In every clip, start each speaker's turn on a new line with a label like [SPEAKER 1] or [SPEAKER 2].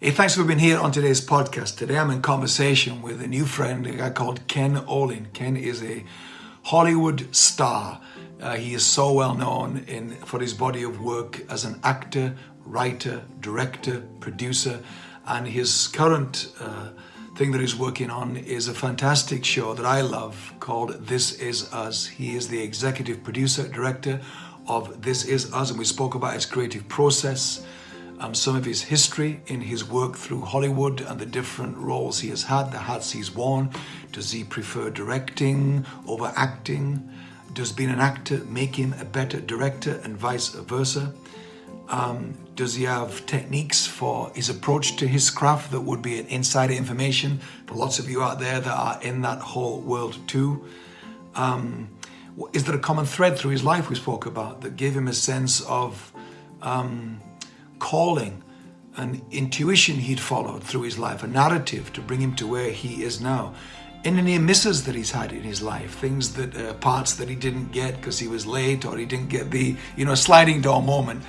[SPEAKER 1] Hey, thanks for being here on today's podcast. Today I'm in conversation with a new friend, a guy called Ken Olin. Ken is a Hollywood star. Uh, he is so well known in, for his body of work as an actor, writer, director, producer, and his current uh, thing that he's working on is a fantastic show that I love called This Is Us. He is the executive producer, director of This Is Us, and we spoke about his creative process um, some of his history in his work through Hollywood and the different roles he has had, the hats he's worn. Does he prefer directing over acting? Does being an actor make him a better director and vice versa? Um, does he have techniques for his approach to his craft that would be an insider information for lots of you out there that are in that whole world too? Um, is there a common thread through his life we spoke about that gave him a sense of um, calling, an intuition he'd followed through his life, a narrative to bring him to where he is now. In any misses that he's had in his life, things that uh, parts that he didn't get because he was late or he didn't get the, you know, sliding door moment.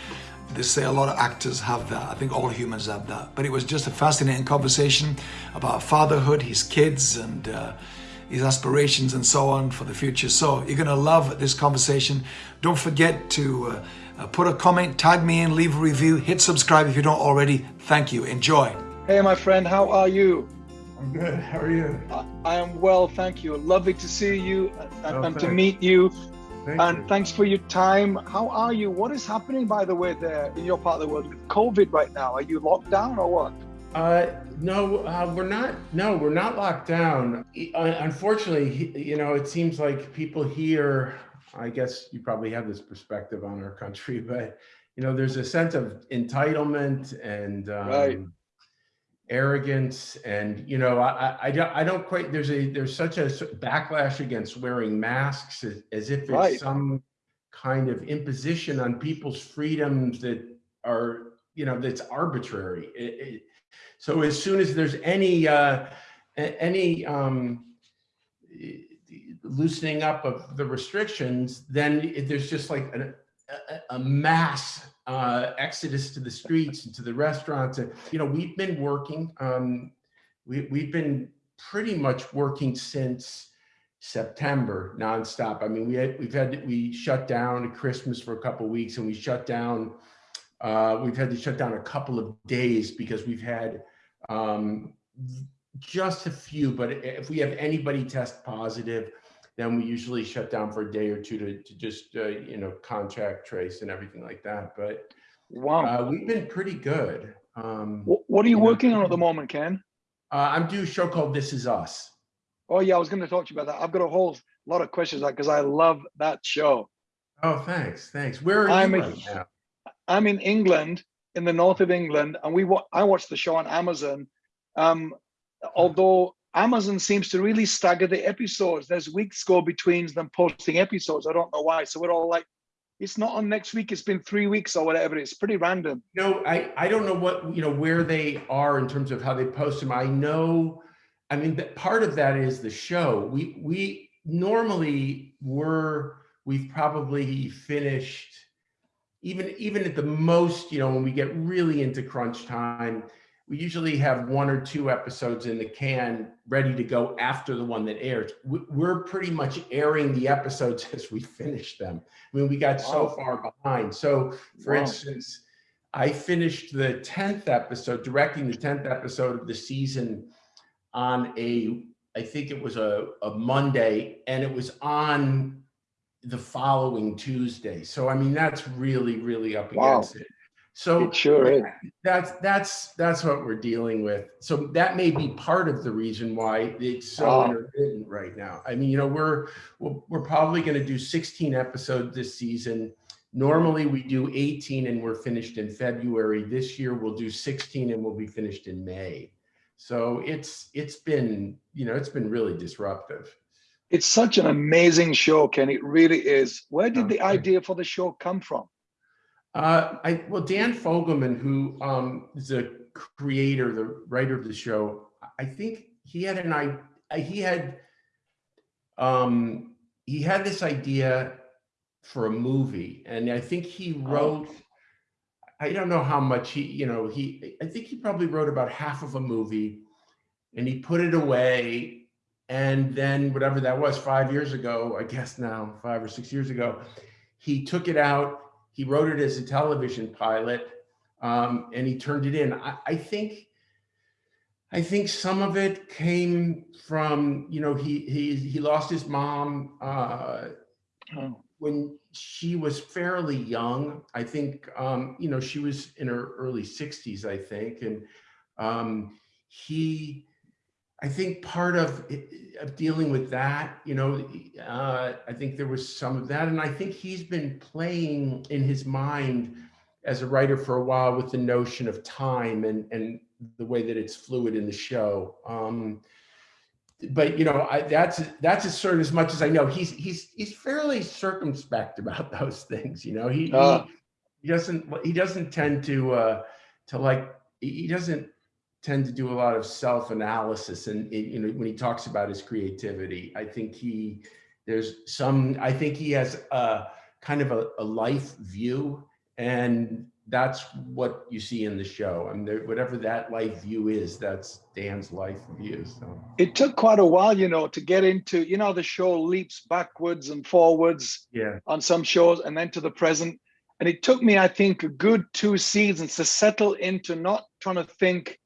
[SPEAKER 1] They say a lot of actors have that. I think all humans have that. But it was just a fascinating conversation about fatherhood, his kids, and uh, his aspirations and so on for the future. So you're going to love this conversation. Don't forget to uh, uh, put a comment, tag me in, leave a review, hit subscribe if you don't already. Thank you. Enjoy.
[SPEAKER 2] Hey, my friend, how are you?
[SPEAKER 3] I'm good. How are you?
[SPEAKER 2] I, I am well, thank you. Lovely to see you and, oh, and to meet you. Thank and you. thanks for your time. How are you? What is happening, by the way, there in your part of the world with COVID right now? Are you locked down or what?
[SPEAKER 3] Uh, no, uh, we're not. No, we're not locked down. Unfortunately, you know, it seems like people here I guess you probably have this perspective on our country, but you know, there's a sense of entitlement and um, right. arrogance, and you know, I, I don't, I don't quite. There's a there's such a backlash against wearing masks as, as if it's right. some kind of imposition on people's freedoms that are, you know, that's arbitrary. It, it, so as soon as there's any uh, any um, loosening up of the restrictions, then there's just like a, a mass uh, exodus to the streets and to the restaurants. And, you know, we've been working, um, we, we've been pretty much working since September nonstop. I mean, we had, we've had, we shut down at Christmas for a couple weeks and we shut down, uh, we've had to shut down a couple of days because we've had um, just a few, but if we have anybody test positive, then we usually shut down for a day or two to, to just, uh, you know, contract trace and everything like that. But wow, uh, we've been pretty good.
[SPEAKER 2] Um, what, are you, you working know, on at the moment, Ken?
[SPEAKER 3] Uh, I'm doing a show called This Is Us.
[SPEAKER 2] Oh yeah, I was going to talk to you about that. I've got a whole lot of questions because I love that show.
[SPEAKER 3] Oh, thanks, thanks. Where are I'm you right
[SPEAKER 2] now? I'm in England, in the north of England, and we I watched the show on Amazon. Um, although Amazon seems to really stagger the episodes. There's weeks go between them posting episodes. I don't know why. So we're all like, it's not on next week. It's been three weeks or whatever. It's pretty random.
[SPEAKER 3] No, I, I don't know what, you know, where they are in terms of how they post them. I know, I mean, part of that is the show. We, we normally were, we've probably finished even, even at the most, you know, when we get really into crunch time, we usually have one or two episodes in the can ready to go after the one that airs. We're pretty much airing the episodes as we finish them. I mean, we got wow. so far behind. So for wow. instance, I finished the 10th episode, directing the 10th episode of the season on a, I think it was a, a Monday and it was on the following Tuesday. So, I mean, that's really, really up wow. against it. So
[SPEAKER 2] it sure is.
[SPEAKER 3] That's that's that's what we're dealing with. So that may be part of the reason why it's so wow. intermittent right now. I mean, you know, we're we're probably going to do 16 episodes this season. Normally we do 18 and we're finished in February. This year we'll do 16 and we'll be finished in May. So it's it's been, you know, it's been really disruptive.
[SPEAKER 2] It's such an amazing show, Ken. It really is. Where did oh, the idea for the show come from?
[SPEAKER 3] Uh, I well, Dan Fogelman, who um, is a creator, the writer of the show, I think he had an I he had um, he had this idea for a movie, and I think he oh. wrote. I don't know how much he, you know, he, I think he probably wrote about half of a movie and he put it away. And then whatever that was, five years ago, I guess now, five or six years ago, he took it out. He wrote it as a television pilot um, and he turned it in. I, I think, I think some of it came from, you know, he he he lost his mom uh,
[SPEAKER 2] Oh,
[SPEAKER 3] when she was fairly young. I think, um, you know, she was in her early 60s, I think, and um, he, I think part of, it- of dealing with that, you know, uh, I think there was some of that, and I think he's been playing in his mind as a writer for a while with the notion of time and and the way that it's fluid in the show. Um, but you know, I, that's that's as sort of as much as I know. He's he's he's fairly circumspect about those things. You know, he he,
[SPEAKER 2] Ah.
[SPEAKER 3] he doesn't he doesn't tend to uh, to like he he doesn't tend to do a lot of self analysis. And it- you know, when he talks about his creativity, I think he there's some. I think he has a kind of a, a life view, and that's what you see in the show. I mean, there, whatever that life view is, that's Dan's life view. So.
[SPEAKER 2] it took quite a while, you know, to get into, you know, the show leaps backwards and forwards
[SPEAKER 3] Yeah.
[SPEAKER 2] on some shows and then to the present. And it took me, I think, a good two seasons to settle into not trying to think,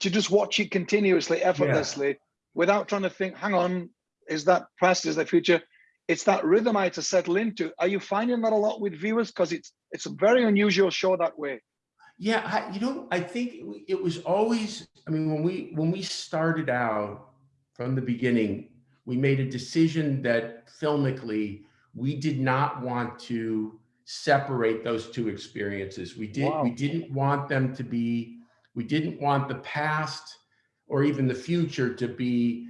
[SPEAKER 2] to just watch it continuously, effortlessly, without trying to think, hang on, is that past, is that future? It's that rhythm I had to settle into. Are you finding that a lot with viewers? Because it's it's a very unusual show that way.
[SPEAKER 3] Yeah, I, you know, I think it, it was always. I mean, when we when we started out from the beginning, we made a decision that filmically we did not want to separate those two experiences. We did.
[SPEAKER 2] Wow.
[SPEAKER 3] We didn't want them to be. We didn't want the past or even the future to be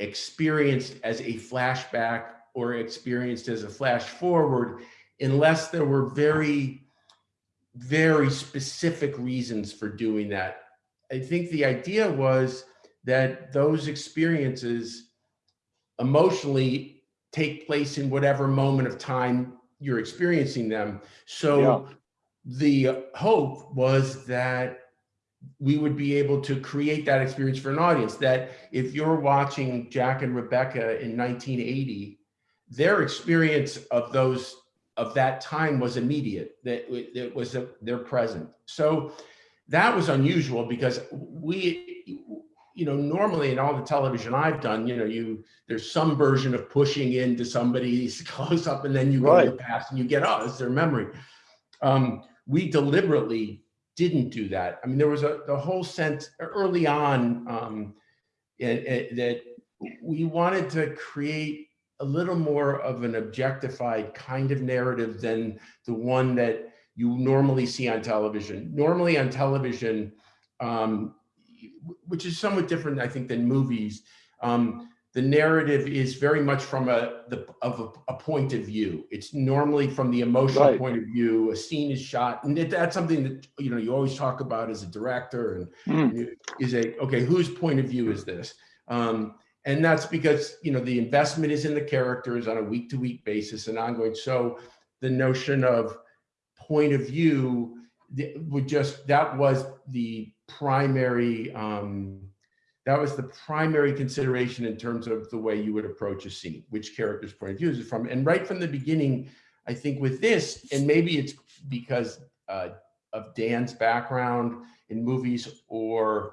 [SPEAKER 3] experienced as a flashback or experienced as a flash forward unless there were very very specific reasons for doing that. I think the idea was that those experiences emotionally take place in whatever moment of time you're experiencing them. So the hope was that we would be able to create that experience for an audience that if you're watching Jack and Rebecca in 1980, their experience of those of that time was immediate that it was a, they're present. So that was unusual because we you know normally in all the television i've done you know you there's some version of pushing into somebody's close up and then you go to the past and you get oh it's their memory. Um we deliberately didn't do that i mean there was a the whole sense early on um it- it- that we wanted to create a little more of an objectified kind of narrative than the one that you normally see on television. Normally on television, um, which is somewhat different, I think, than movies. Um, the narrative is very much from a the of a, a point of view. It's normally from the emotional
[SPEAKER 2] Right.
[SPEAKER 3] point of view. A scene is shot, and it, that's something that you know you always talk about as a director and you- is a okay whose point of view is this um and that's because you know the investment is in the characters on a week to week basis and ongoing so the notion of point of view would just that was the primary um that was the primary consideration in terms of the way you would approach a scene which character's point of view is it from and right from the beginning i think with this and maybe it's because uh, of dan's background in movies or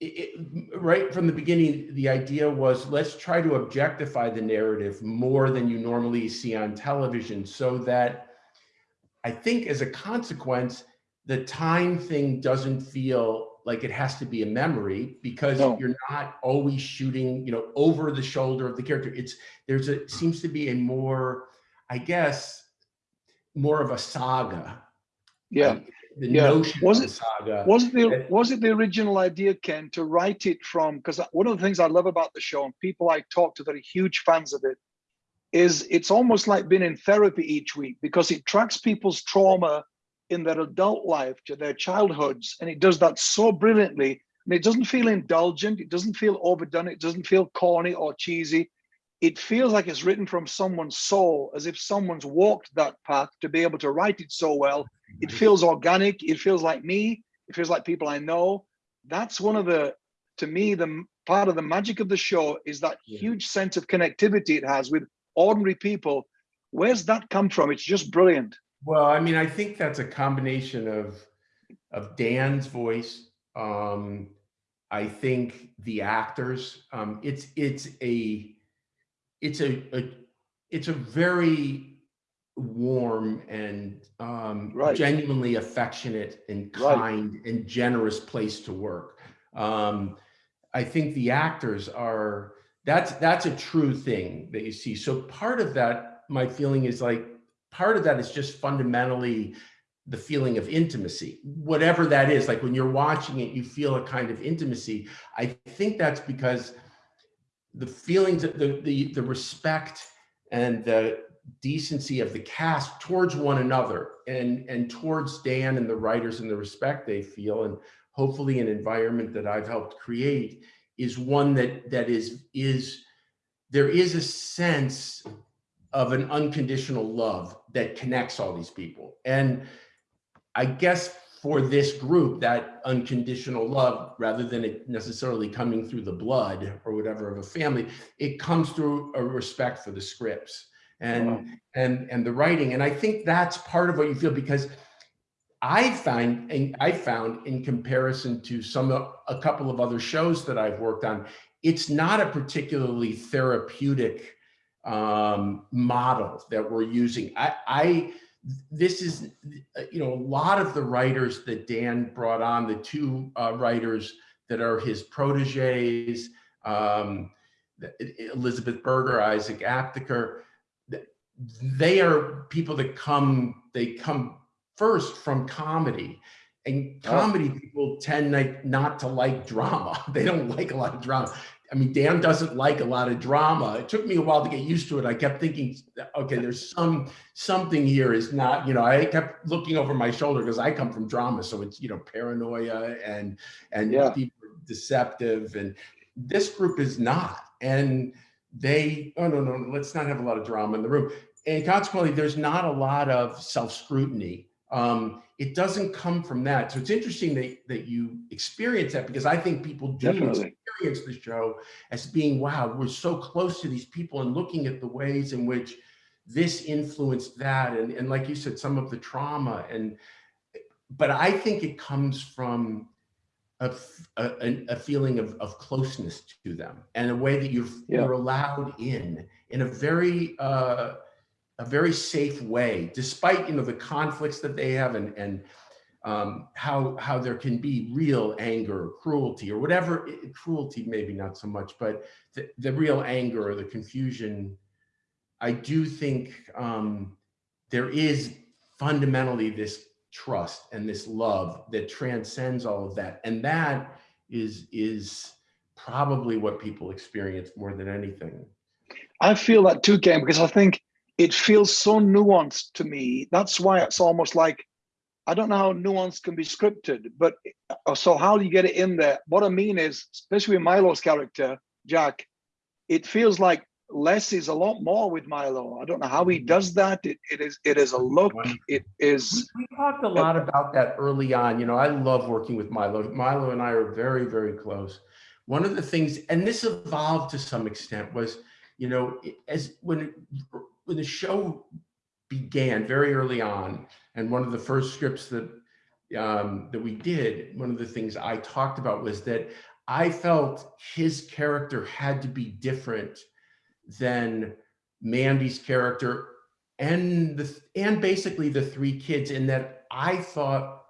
[SPEAKER 3] it- right from the beginning, the idea was let's try to objectify the narrative more than you normally see on television so that I think as a consequence, the time thing doesn't feel like it has to be a memory because
[SPEAKER 2] No.
[SPEAKER 3] you're not always shooting, you know, over the shoulder of the character. It's there's a seems to be a more, I guess, more of a saga.
[SPEAKER 2] Yeah.
[SPEAKER 3] The
[SPEAKER 2] Yeah.
[SPEAKER 3] notion
[SPEAKER 2] Was it-
[SPEAKER 3] saga.
[SPEAKER 2] Was it the was it the original idea, Ken, to write it from? Because one of the things I love about the show and people I talk to that are huge fans of it is it's almost like being in therapy each week because it tracks people's trauma in their adult life to their childhoods, and it does that so brilliantly. And it doesn't feel indulgent, it doesn't feel overdone, it doesn't feel corny or cheesy. It feels like it's written from someone's soul, as if someone's walked that path to be able to write it so well it feels organic. It feels like me. It feels like people I know. That's one of the, to me, the part of the magic of the show is that
[SPEAKER 3] Yeah.
[SPEAKER 2] huge sense of connectivity it has with ordinary people. Where's that come from? It's just brilliant.
[SPEAKER 3] Well, I mean, I think that's a combination of of Dan's voice. Um, I think the actors. Um, it's it's a it's a, a it's a very warm and um,
[SPEAKER 2] Right.
[SPEAKER 3] genuinely affectionate and
[SPEAKER 2] Right.
[SPEAKER 3] kind and generous place to work. Um, I think the actors are that's that's a true thing that you see. So part of that, my feeling is like part of that is just fundamentally the feeling of intimacy, whatever that is. Like when you're watching it, you feel a kind of intimacy. I think that's because the feelings, the the the respect and the decency of the cast towards one another and and towards Dan and the writers and the respect they feel and hopefully an environment that I've helped create is one that that is is there is a sense of an unconditional love that connects all these people and I guess for this group that unconditional love rather than it necessarily coming through the blood or whatever of a family it comes through a respect for the scripts and
[SPEAKER 2] Wow.
[SPEAKER 3] and and the writing and I think that's part of what you feel because I find and I found in comparison to some a couple of other shows that I've worked on, it's not a particularly therapeutic um, model that we're using. I, I this is you know a lot of the writers that Dan brought on, the two uh, writers that are his proteges, um, Elizabeth Berger, Isaac Aptaker, they are people that come they come first from comedy and
[SPEAKER 2] Oh.
[SPEAKER 3] comedy people tend like not to like drama they don't like a lot of drama i mean dan doesn't like a lot of drama. It took me a while to get used to it. I kept thinking okay there's some something here is not you know i kept looking over my shoulder because i come from drama so it's you know paranoia and and
[SPEAKER 2] Yeah.
[SPEAKER 3] deceptive and this group is not. And they oh no no let's not have a lot of drama in the room. And consequently there's not a lot of self-scrutiny um, it doesn't come from that so it's interesting that, that you experience that because i think people do
[SPEAKER 2] Definitely.
[SPEAKER 3] experience the show as being wow we're so close to these people and looking at the ways in which this influenced that and, and like you said some of the trauma and but i think it comes from a a feeling of, of closeness to them and a way that you're,
[SPEAKER 2] Yeah.
[SPEAKER 3] you're allowed in in a very uh, a very safe way despite you know the conflicts that they have and and um, how how there can be real anger or cruelty or whatever cruelty maybe not so much but the, the real anger or the confusion i do think um, there is fundamentally this trust and this love that transcends all of that and that is is probably what people experience more than anything.
[SPEAKER 2] I feel that too, Ken, because I think it feels so nuanced to me. That's why it's almost like I don't know how nuance can be scripted, but uh, so how do you get it in there? What I mean is, especially with Milo's character, Jack, it feels like less is a lot more with Milo. I don't know how he does that. It, it is it is a look. It is
[SPEAKER 3] We talked a lot about that early on. You know, I love working with Milo. Milo and I are very, very close. One of the things, and this evolved to some extent, was, you know, as when when the show began very early on, and one of the first scripts that um, that we did, one of the things I talked about was that I felt his character had to be different than Mandy's character and the and basically the three kids in that I thought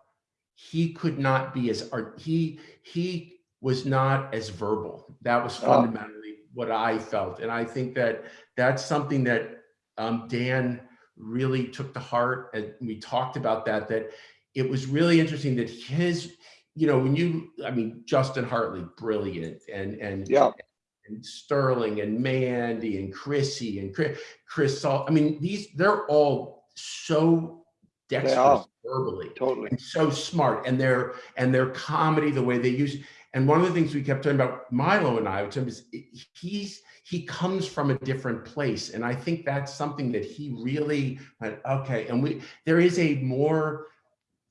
[SPEAKER 3] he could not be as art he he was not as verbal that was
[SPEAKER 2] Oh.
[SPEAKER 3] fundamentally what I felt and I think that that's something that um, Dan really took to heart and we talked about that that it was really interesting that his you know when you I mean Justin Hartley brilliant and and
[SPEAKER 2] yeah.
[SPEAKER 3] and Sterling and Mandy and Chrissy and Chris, Chris Salt. I mean, these they're all so dexterous verbally
[SPEAKER 2] Totally.
[SPEAKER 3] and so smart and their and their comedy, the way they use. And one of the things we kept talking about Milo and I, which is he's he comes from a different place, and I think that's something that he really went okay. And we there is a more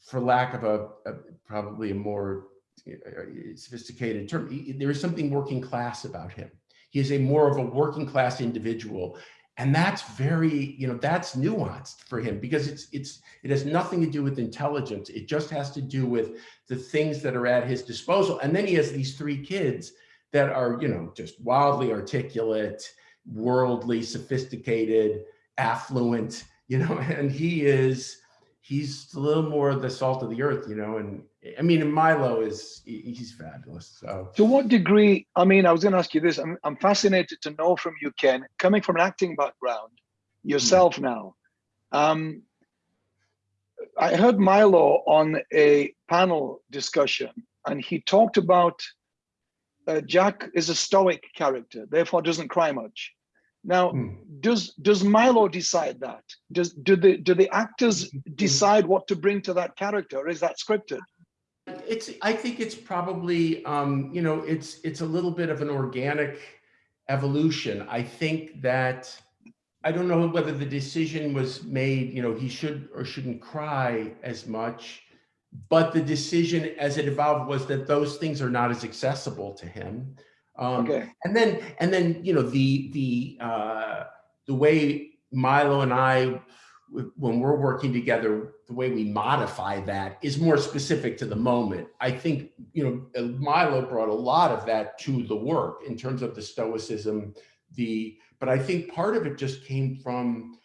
[SPEAKER 3] for lack of a, a probably a more uh, sophisticated term, there is something working class about him. He is a more of a working class individual. And that's very, you know, that's nuanced for him because it's, it's, it has nothing to do with intelligence. It just has to do with the things that are at his disposal. And then he has these three kids that are, you know, just wildly articulate, worldly, sophisticated, affluent, you know, and he is, he's a little more the salt of the earth, you know, and I mean, Milo is, he's fabulous. So
[SPEAKER 2] to what degree, I mean, I was going to ask you this, I'm, I'm fascinated to know from you, Ken, coming from an acting background yourself mm now, um, I heard Milo on a panel discussion and he talked about uh, Jack is a stoic character, therefore doesn't cry much. Now, hmm. does does Milo decide that? Does do the do the actors decide what to bring to that character, or is that scripted?
[SPEAKER 3] It's I think it's probably um, you know it's it's a little bit of an organic evolution. I think that I don't know whether the decision was made, you know, he should or shouldn't cry as much, but the decision as it evolved was that those things are not as accessible to him. Um, okay. And then, and then, you know, the, the, uh, the way Milo and I, when we're working together, the way we modify that is more specific to the moment. I think, you know, uh, Milo brought a lot of that to the work in terms of the stoicism, the, but I think part of it just came from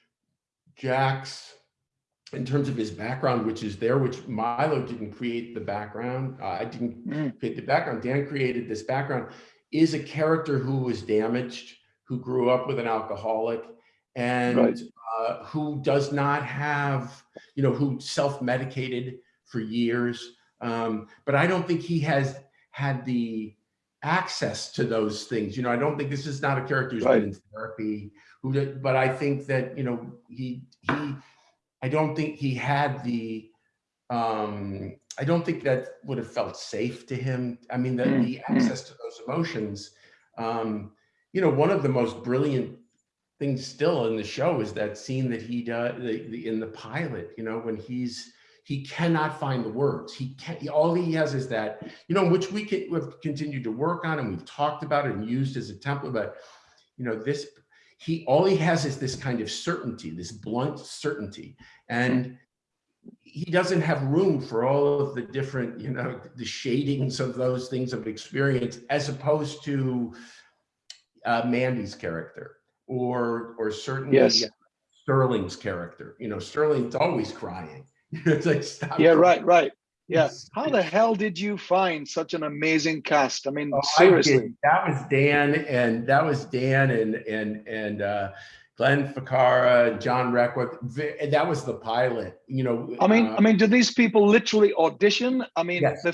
[SPEAKER 3] Jack's, in terms of his background, which is there, which Milo didn't create the background. Uh, I didn't mm. create the background. Dan created this background is a character who was damaged, who grew up with an alcoholic, and right. uh, who does not have, you know, who self-medicated for years. Um, but I don't think he has had the access to those things. You know, I don't think this is not a character who's right. been in therapy, who, but I think that, you know, he, he, I don't think he had the, um, I don't think that would have felt safe to him. I mean, the, mm, the mm. access to those emotions, um, you know, one of the most brilliant things still in the show is that scene that he does the, the, in the pilot, you know, when he's, he cannot find the words. He can't, all he has is that, you know, which we can, we've continued to work on and we've talked about it and used as a template, but, you know, this, he, all he has is this kind of certainty, this blunt certainty. And he doesn't have room for all of the different, you know, the shadings of those things of experience, as opposed to uh, Mandy's character or or certainly yes. Sterling's character. You know, Sterling's always crying. it's like stop.
[SPEAKER 2] Yeah, right, right. Yeah. How the hell did you find such an amazing cast? I mean, oh, seriously.
[SPEAKER 3] I that was Dan and that was Dan and and and uh Glenn Ficarra, John Requa. That was the pilot. You know.
[SPEAKER 2] I mean, uh, I mean, do these people literally audition? I mean, yes,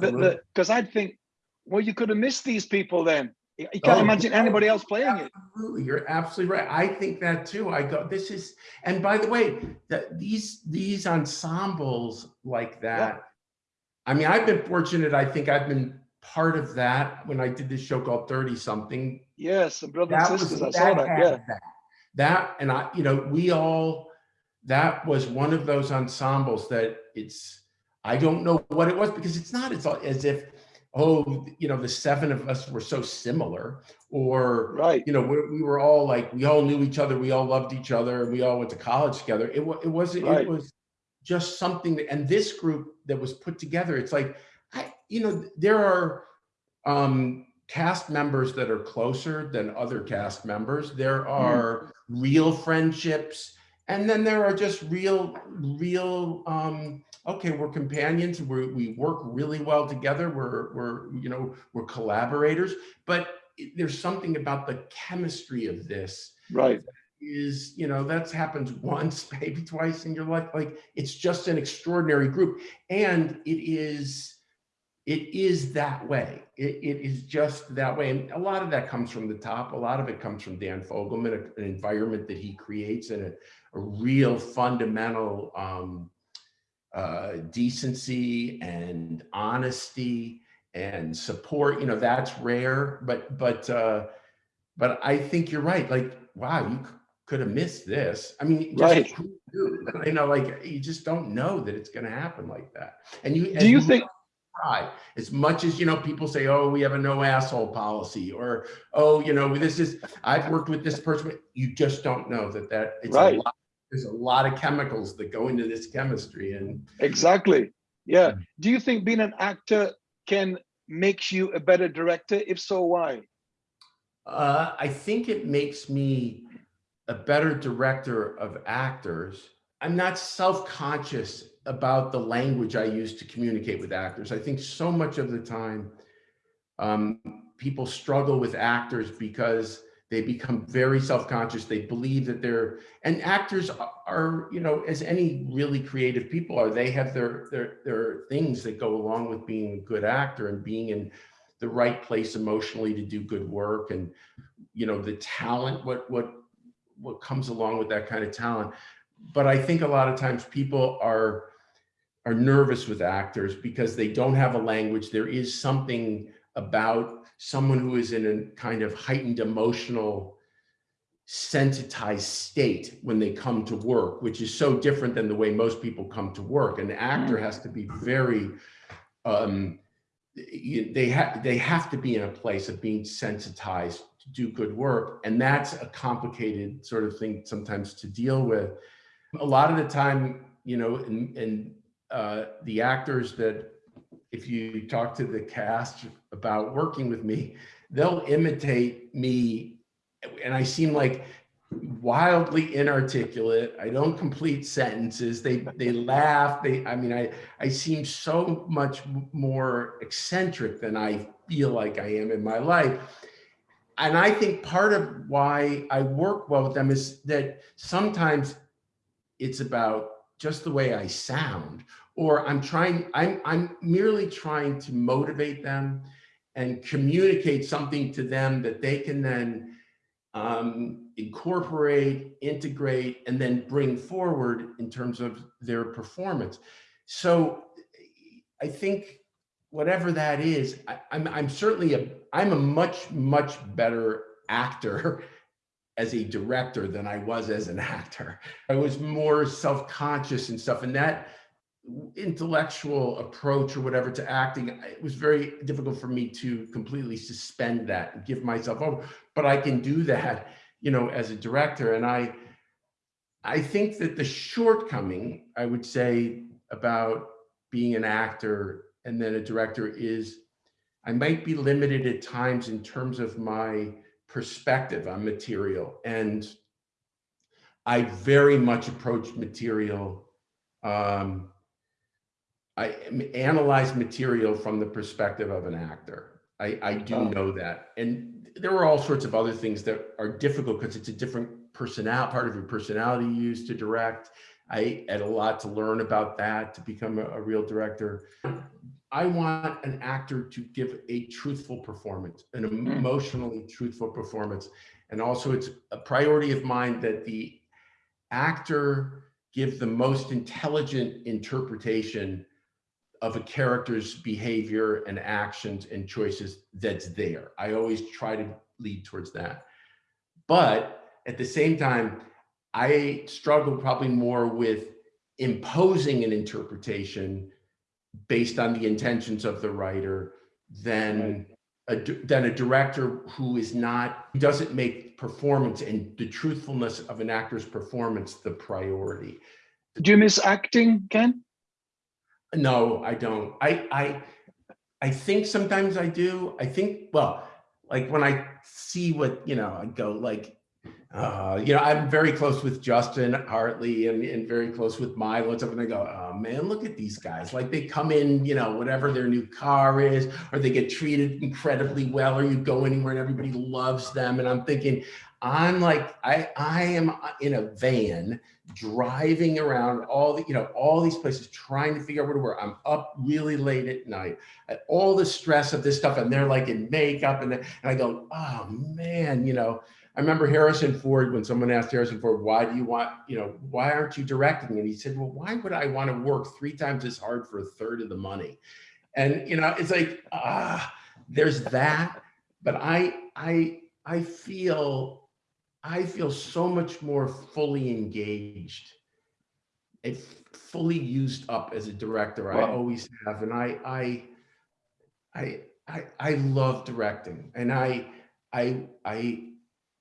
[SPEAKER 2] because I'd think, well, you could have missed these people then. You can't oh, imagine anybody else playing
[SPEAKER 3] absolutely. it. You're absolutely right. I think that too. I go, this is, and by the way, that these these ensembles like that. I mean, I've been fortunate. I think I've been part of that when I did this show called 30 something.
[SPEAKER 2] Yes, and brothers and sisters. Was, I saw that. Yeah. That
[SPEAKER 3] that and I, you know, we all, that was one of those ensembles that it's, I don't know what it was because it's not, it's as if, oh, you know, the seven of us were so similar or, right. you know, we, we were all like, we all knew each other. We all loved each other. We all went to college together. It, it wasn't, right. it was just something that, and this group that was put together, it's like, I, you know, there are, um, cast members that are closer than other cast members. There hmm. are mm. real friendships. And then there are just real, real, um, okay, we're companions. we we work really well together. We're, we're, you know, we're collaborators, but there's something about the chemistry of this.
[SPEAKER 2] Right.
[SPEAKER 3] Is, you know, that's happens once, maybe twice in your life. Like it's just an extraordinary group. And it is, it is that way. It, it is just that way. And a lot of that comes from the top. A lot of it comes from Dan Fogelman, an environment that he creates and a, a real fundamental um, uh, decency and honesty and support. You know, that's rare, but, but, uh, but I think you're right. Like, wow, you could have missed this. I mean, just
[SPEAKER 2] Right.
[SPEAKER 3] you know, like you just don't know that it's going to happen like that. And you,
[SPEAKER 2] Do you think?
[SPEAKER 3] try, as much as you know, people say, "Oh, we have a no asshole policy," or "Oh, you know, this is." I've worked with this person. You just don't know that that it's
[SPEAKER 2] Right.
[SPEAKER 3] a lot. There's a lot of chemicals that go into this chemistry, and
[SPEAKER 2] Exactly. Yeah.
[SPEAKER 3] Mm.
[SPEAKER 2] Do you think being an actor can makes you a better director? If so, why?
[SPEAKER 3] Uh, I think it makes me a better director of actors. I'm not self-conscious about the language I use to communicate with actors. I think so much of the time, um, people struggle with actors because they become very self-conscious. They believe that they're, and actors are, you know, as any really creative people are, they have their, their, their things that go along with being a good actor and being in the right place emotionally to do good work and, you know, the talent, what, what, what comes along with that kind of talent. But I think a lot of times people are, are nervous with actors because they don't have a language. There is something about someone who is in a kind of heightened emotional sensitized state when they come to work, which is so different than the way most people come to work. An actor has to be very, um, they have they have to be in a place of being sensitized do good work, and that's a complicated sort of thing sometimes to deal with. A lot of the time, you know, and uh, the actors that if you talk to the cast about working with me, they'll imitate me and I seem like wildly inarticulate. I don't complete sentences. They they laugh. They I mean I I seem so much more eccentric than I feel like I am in my life. And I think part of why I work well with them is that sometimes it's about just the way I sound or I'm trying I'm I'm merely trying to motivate them and communicate something to them that they can then um, incorporate, integrate, and then bring forward in terms of their performance. So I think whatever that is, I, I'm, I'm certainly a, I'm a much, much better actor as a director than I was as an actor. I was more self-conscious and stuff. And that intellectual approach or whatever to acting, it was very difficult for me to completely suspend that and give myself over. But I can do that, you know, as a director. And I, I think that the shortcoming, I would say, about being an actor and then a director is I might be limited at times in terms of my perspective on material. And I very much approach material um, I analyze material from the perspective of an actor. I, I do
[SPEAKER 2] Oh.
[SPEAKER 3] know that. And there are all sorts of other things that are difficult because it's a different personality, part of your personality you use to direct. I had a lot to learn about that to become a, a real director. I want an actor to give a truthful performance, an hmm. emotionally truthful performance. And also it's a priority of mine that the actor give the most intelligent interpretation of a character's behavior and actions and choices that's there. I always try to lead towards that. But at the same time, I struggle probably more with imposing an interpretation based on the intentions of the writer than a, than a director who is not, who doesn't make performance and the truthfulness of an actor's performance the priority.
[SPEAKER 2] Do you miss acting, Ken?
[SPEAKER 3] No, I don't. I I I think sometimes I do. I think well, like when I see what you know, I go like, uh, you know, I'm very close with Justin Hartley and, and very close with Milo and stuff, and I go, oh man, look at these guys. Like they come in, you know, whatever their new car is, or they get treated incredibly well, or you go anywhere and everybody loves them. And I'm thinking, I'm like, I I am in a van driving around all the, you know, all these places, trying to figure out where to work. I'm up really late at night, at all the stress of this stuff, and they're like in makeup, and, and I go, oh man, you know. I remember Harrison Ford when someone asked Harrison Ford, why do you want, you know, why aren't you directing? And he said, well, why would I want to work three times as hard for a third of the money? And, you know, it's like, ah, there's that. But I, I, I feel I feel so much more fully engaged and fully used up as a director. I always have, and I, I, I, I, I love directing, and I, I, I,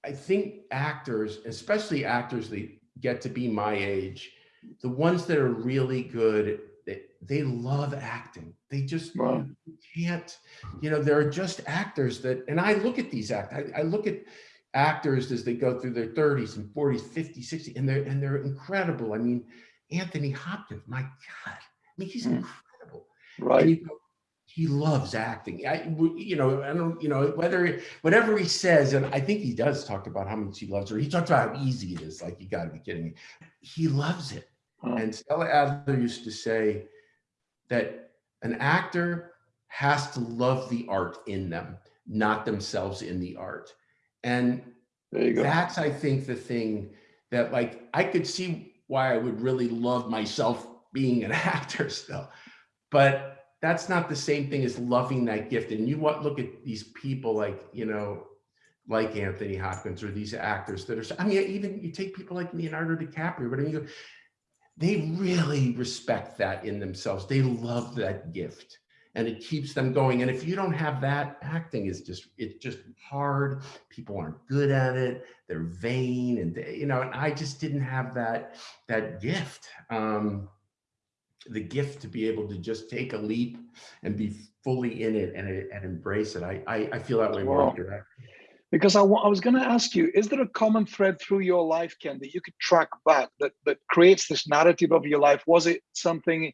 [SPEAKER 3] I think actors, especially actors that get to be my age, the ones that are really good, they, they love acting. They just
[SPEAKER 2] Wow.
[SPEAKER 3] can't, you know, there are just actors that, and I look at these act, I, I look at actors as they go through their 30s and 40s, 50s, 60s, and they're and they're incredible. I mean, Anthony Hopkins, my God, I mean, he's
[SPEAKER 2] Mm.
[SPEAKER 3] incredible.
[SPEAKER 2] Right.
[SPEAKER 3] go, he loves acting. I, you know, I don't, you know, whether whatever he says, and I think he does talk about how much he loves her. He talks about how easy it is. Like you got to be kidding me. He loves it.
[SPEAKER 2] Huh.
[SPEAKER 3] And Stella Adler used to say that an actor has to love the art in them, not themselves in the art. And
[SPEAKER 2] There you go.
[SPEAKER 3] that's, I think, the thing that like I could see why I would really love myself being an actor still, but that's not the same thing as loving that gift. And you what look at these people like you know, like Anthony Hopkins or these actors that are. I mean, even you take people like Leonardo DiCaprio, but I mean, they really respect that in themselves. They love that gift and it keeps them going. And if you don't have that, acting is just, it's just hard. People aren't good at it. They're vain and they, you know, and I just didn't have that, that gift. Um, the gift to be able to just take a leap and be fully in it and, and embrace it. I, I, I feel that way more
[SPEAKER 2] Wow.
[SPEAKER 3] direct.
[SPEAKER 2] Because I I was going to ask you, is there a common thread through your life, Ken, that you could track back that, that creates this narrative of your life? Was it something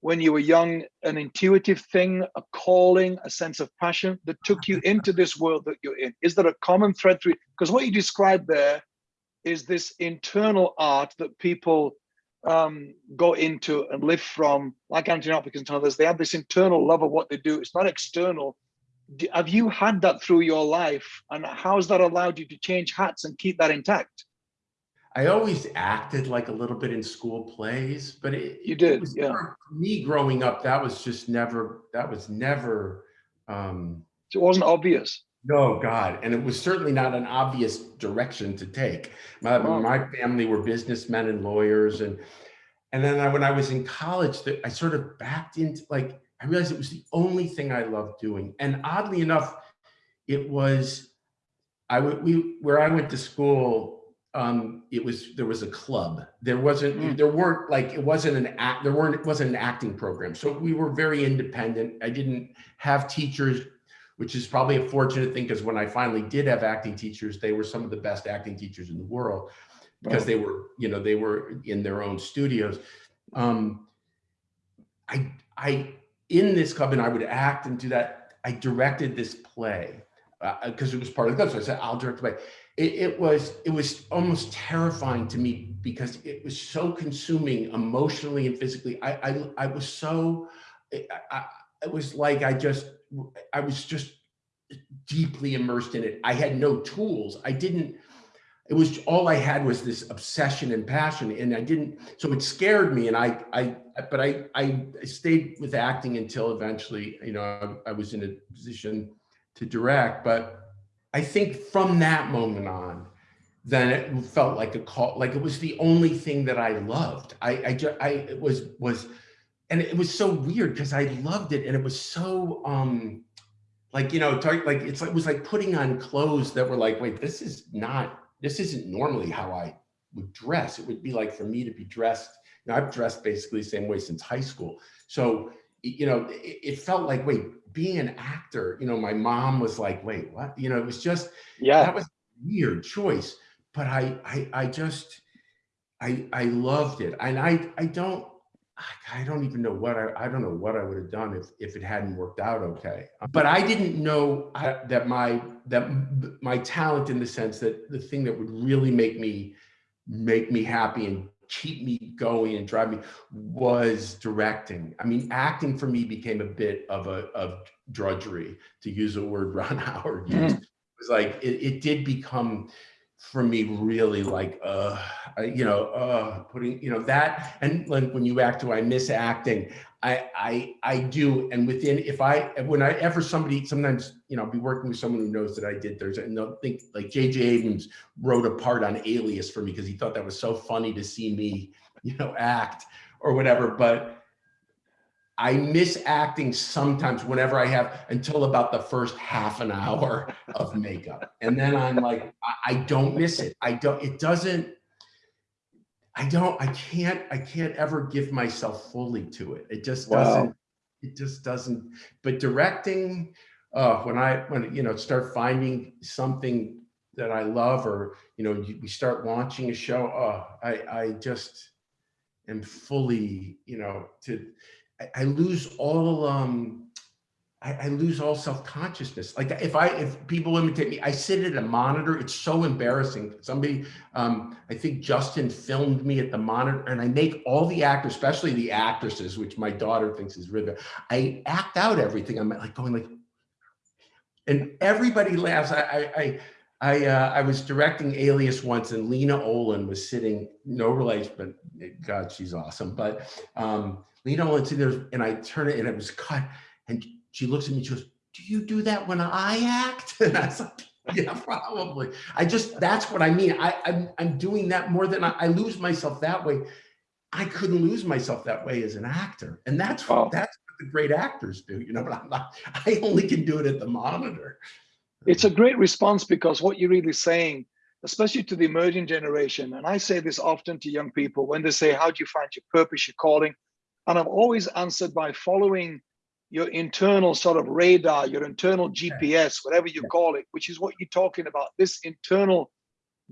[SPEAKER 2] when you were young, an intuitive thing, a calling, a sense of passion that took you into this world that you're in? Is there a common thread through? Because what you described there is this internal art that people um, go into and live from, like Anthony Hopkins and others. They have this internal love of what they do. It's not external have you had that through your life and how has that allowed you to change hats and keep that intact
[SPEAKER 3] I always acted like a little bit in school plays, but it,
[SPEAKER 2] You did,
[SPEAKER 3] was
[SPEAKER 2] yeah.
[SPEAKER 3] never- me growing up, that was just never, that was never, um,
[SPEAKER 2] it wasn't obvious
[SPEAKER 3] no, God. And it was certainly not an obvious direction to take. My,
[SPEAKER 2] Wow.
[SPEAKER 3] my family were businessmen and lawyers. And, and then I, when I was in college, that I sort of backed into like, I realized it was the only thing I loved doing. And oddly enough, it was, I would, we, where I went to school, um, it was, there was a club. There wasn't,
[SPEAKER 2] Mm.
[SPEAKER 3] there weren't like, it wasn't an act, there weren't, it wasn't an acting program. So we were very independent. I didn't have teachers which is probably a fortunate thing because when I finally did have acting teachers, they were some of the best acting teachers in the world because they were, you know, they were in their own studios. Um, I, I, in this club, and I would act and do that. I directed this play because it was part of the club. So I said, I'll direct the play. It, it was, it was almost terrifying to me because it was so consuming emotionally and physically. I, I, I was so, I, I, it was like I just, I was just deeply immersed in it. I had no tools. I didn't, it was all I had was this obsession and passion. And I didn't, so it scared me. And I, I, but I, I stayed with acting until eventually, you know, I, I was in a position to direct. But I think from that moment on, then it felt like a call, like it was the only thing that I loved. I, I, ju- I was, was, and it was so weird because I loved it. And it was so, um, like, you know, talk, like, it's like, it was like putting on clothes that were like, wait, this is not, this isn't normally how I would dress. It would be like for me to be dressed, you know, I've dressed basically the same way since high school. So, you know, it, it felt like, wait, being an actor, you know, my mom was like, wait, what? You know, it was just,
[SPEAKER 2] yeah
[SPEAKER 3] that was a weird choice, but I, I, I just, I, I loved it. And I, I don't, I don't even know what I, I don't know what I would have done if, if it hadn't worked out okay. Uh-huh. But I didn't know I- that my, that my talent in the sense that the thing that would really make me, make me happy and keep me going and drive me was directing. I mean, acting for me became a bit of a, of drudgery, to use a word Ron Howard used. Mm-hmm. It was like, it, it did become for me really like uh you know uh putting you know that and like when you act do I miss acting? I I I do and within if I when I ever somebody sometimes you know I'll be working with someone who knows that I did there's and they'll think like JJ Abrams wrote a part on Alias for me because he thought that was so funny to see me you know act or whatever but I miss acting sometimes whenever I have until about the first half an hour of makeup. And then I'm like, I, I don't miss it. I don't, it doesn't, I don't, I can't, I can't ever give myself fully to it. It just
[SPEAKER 2] Wow.
[SPEAKER 3] doesn't, it just doesn't, but directing, uh, when I, when, you know, start finding something that I love or, you know, you- we start launching a show, uh, I, I just am fully, you know, to, I, lose all um I, I lose all self-consciousness. Like if I if people imitate me, I sit at a monitor. It's so embarrassing. Somebody, um, I think Justin filmed me at the monitor, and I make all the actors, especially the actresses, which my daughter thinks is really. I act out everything. I'm like going like, and everybody laughs. I I I I, uh, I was directing Alias once, and Lena Olin was sitting. No relation, but God, she's awesome. But um, Lena Olin sitting there, and I turn it, and it was cut, and she looks at me. She goes, "Do you do that when I act?" And I was like, "Yeah, probably." I just that's what I mean. I I'm, I'm doing that more than I, I lose myself that way. I couldn't lose myself that way as an actor, and that's
[SPEAKER 2] Wow.
[SPEAKER 3] that's what the great actors do. You know, but I'm not. I only can do it at the monitor.
[SPEAKER 2] It's a great response because what you're really saying, especially to the emerging generation, and I say this often to young people when they say, How do you find your purpose, your calling? And I've always answered by following your internal sort of radar, your internal GPS, whatever you call it, which is what you're talking about this internal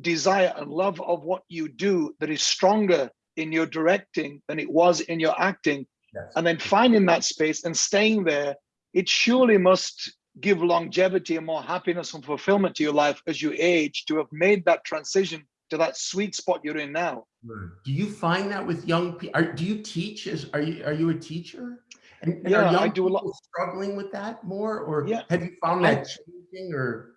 [SPEAKER 2] desire and love of what you do that is stronger in your directing than it was in your acting
[SPEAKER 3] Yes.
[SPEAKER 2] and then finding that space and staying there, it surely must give longevity and more happiness and fulfillment to your life as you age to have made that transition to that sweet spot you're in now.
[SPEAKER 3] Do you find that with young people? Do you teach? As are you are you a teacher? And, and
[SPEAKER 2] Yeah,
[SPEAKER 3] are young
[SPEAKER 2] I do a lot-
[SPEAKER 3] struggling with that more, or
[SPEAKER 2] Yeah,
[SPEAKER 3] have you found
[SPEAKER 2] I-
[SPEAKER 3] that changing? Or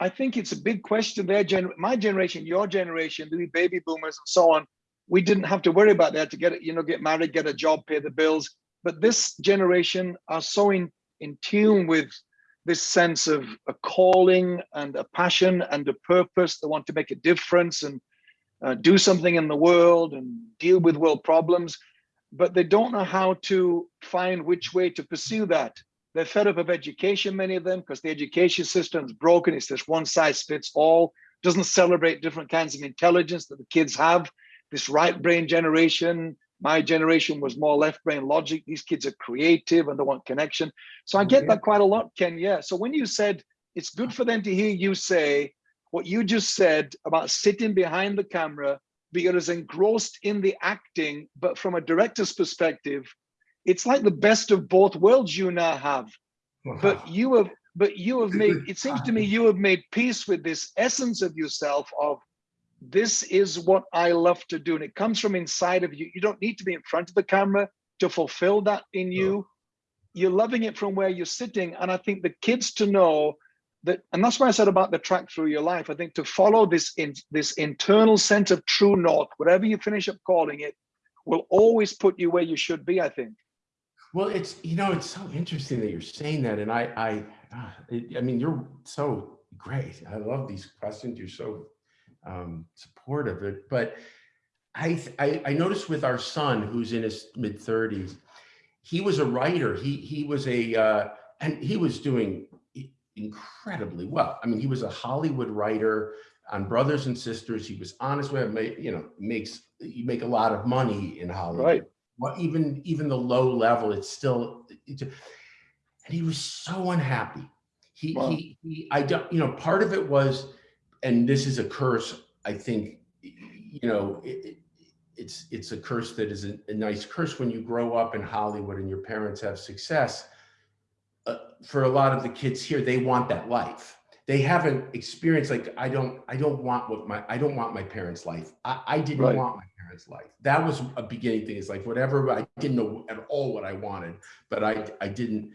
[SPEAKER 2] I think it's a big question. Their gen, my generation, your generation, the baby boomers and so on, we didn't have to worry about that to get it, you know, get married, get a job, pay the bills. But this generation are so in, in tune with this sense of a calling and a passion and a purpose. They want to make a difference and uh, do something in the world and deal with world problems, but they don't know how to find which way to pursue that. They're fed up of education, many of them, because the education system is broken. It's this one size fits all, doesn't celebrate different kinds of intelligence that the kids have. This right brain generation, my generation was more left brain logic. These kids are creative and they want connection. So I get that quite a lot, Ken. Yeah. So when you said it's good for them to hear you say what you just said about sitting behind the camera, you're as engrossed in the acting, but from a director's perspective, it's like the best of both worlds you now have. But you have but you have made it seems to me you have made peace with this essence of yourself of this is what i love to do. And it comes from inside of you. You don't need to be in front of the camera to fulfill that in you. You're loving it from where you're sitting. And i think the kids to know that and that's why i said about the track through your life i think to follow this in this internal sense of true north whatever you finish up calling it will always put you where you should be i think
[SPEAKER 3] Well, it's you know it's so interesting that you're saying that, and I I ah, I mean you're so great. I love these questions. You're so um, supportive. It, but I, I I noticed with our son who's in his mid 30s, he was a writer. He he was a uh, and he was doing incredibly well. I mean, he was a Hollywood writer on Brothers and Sisters. He was honest with it. You know, makes you make a lot of money in Hollywood
[SPEAKER 2] right
[SPEAKER 3] well, even even the low level, it's still, it's, and he was so unhappy. He
[SPEAKER 2] Wow.
[SPEAKER 3] he he. I don't, you know, part of it was, and this is a curse. I think, you know, it, it, it's it's a curse that is a, a nice curse when you grow up in Hollywood and your parents have success. Uh, for a lot of the kids here, they want that life. They haven't experienced like I don't I don't want what my I don't want my parents' life. I, I didn't
[SPEAKER 2] Right.
[SPEAKER 3] want my parents' life. That was a beginning thing. It's like whatever I didn't know at all what I wanted, but I I didn't.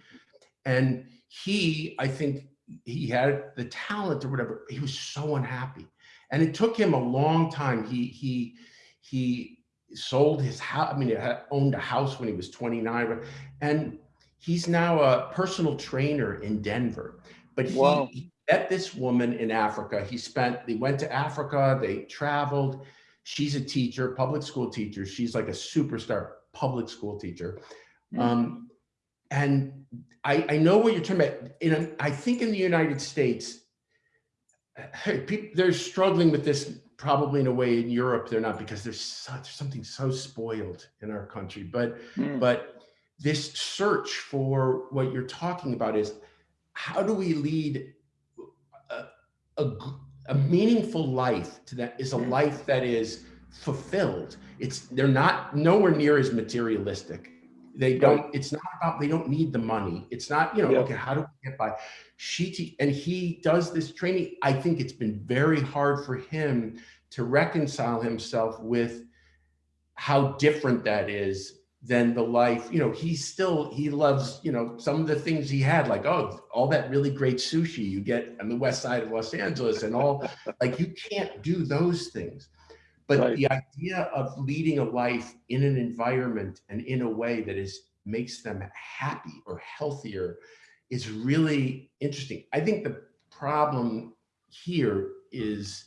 [SPEAKER 3] And he, I think he had the talent or whatever. He was so unhappy. and it took him a long time. He he he sold his house. I mean, he owned a house when he was 29, and he's now a personal trainer in Denver. But he, he met this woman in Africa. He spent. They went to Africa. They traveled. She's a teacher, public school teacher. She's like a superstar public school teacher. Mm. Um, and I, I know what you're talking about. In, I think in the United States, people, they're struggling with this probably in a way in Europe they're not because there's, such, something so spoiled in our country. But mm. but this search for what you're talking about is how do we lead a, a, a meaningful life to that is a life that is fulfilled. It's they're not nowhere near as materialistic they don't, it's not about, they don't need the money. It's not, you know, yeah. okay, how do we get by? She, and he does this training. I think it's been very hard for him to reconcile himself with how different that is than the life, you know, he still, he loves, you know, some of the things he had, like, oh, all that really great sushi you get on the west side of Los Angeles and all, like, you can't do those things. But right. the idea of leading a life in an environment and in a way that is makes them happy or healthier is really interesting. I think the problem here is,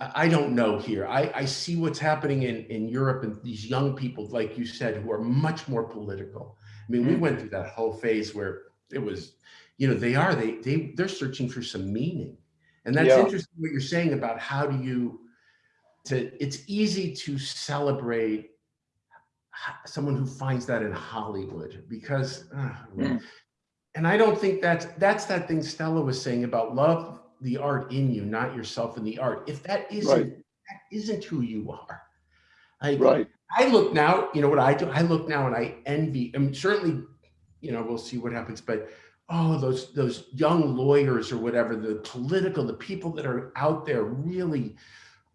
[SPEAKER 3] I don't know here. I, I see what's happening in, in Europe and these young people, like you said, who are much more political. I mean, we mm-hmm. went through that whole phase where it was, you know, they are, they, they, they're searching for some meaning. And that's yeah. interesting what you're saying about how do you, to it's easy to celebrate someone who finds that in Hollywood because uh, mm. and I don't think that's that's that thing Stella was saying about love the art in you not yourself in the art if that isn't right. that isn't who you are I, right I look now you know what I do I look now and I envy I mean certainly you know we'll see what happens but oh those those young lawyers or whatever the political the people that are out there really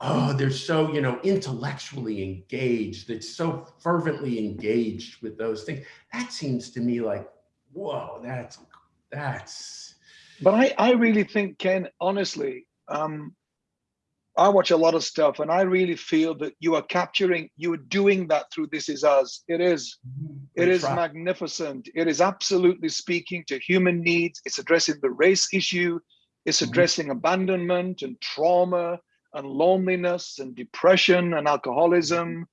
[SPEAKER 3] oh, they're so, you know, intellectually engaged, it's so fervently engaged with those things. That seems to me like, whoa, that's, that's.
[SPEAKER 2] But I, I really think, Ken, honestly, um, I watch a lot of stuff and I really feel that you are capturing, you are doing that through This Is Us. It is, it is magnificent. It is absolutely speaking to human needs. It's addressing the race issue. It's mm-hmm. addressing mm -hmm. abandonment and trauma and loneliness and depression and alcoholism